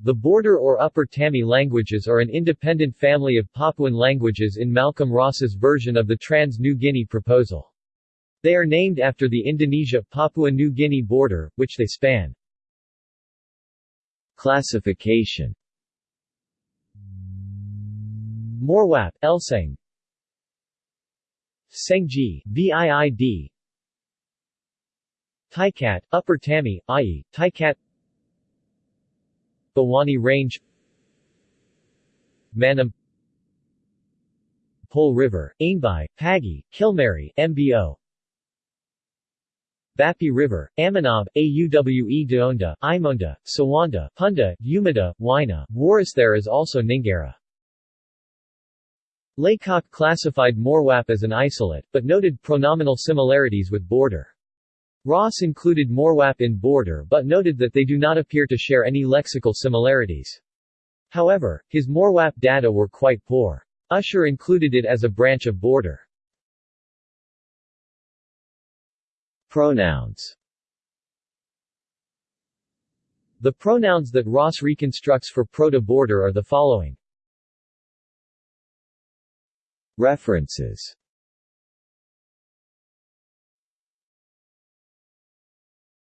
The Border or Upper Tami languages are an independent family of Papuan languages in Malcolm Ross's version of the Trans-New Guinea proposal. They are named after the Indonesia-Papua-New Guinea border, which they span. Classification Morwap, Elseng Senggi, VIID Taikat, Upper Tami, i.e., Taikat Bewani Range Manem Pole River, Ainbai, Pagi, Kilmeri, MBO Bapi River, Amanab, Auwe Daonda, Imonda, Sowanda, Punda, Umida, Waina, Waris There is also Ningera. Laycock classified Morwap as an isolate, but noted pronominal similarities with border. Ross included Morwap in border but noted that they do not appear to share any lexical similarities. However, his Morwap data were quite poor. Usher included it as a branch of border. Pronouns The pronouns that Ross reconstructs for proto-border are the following. References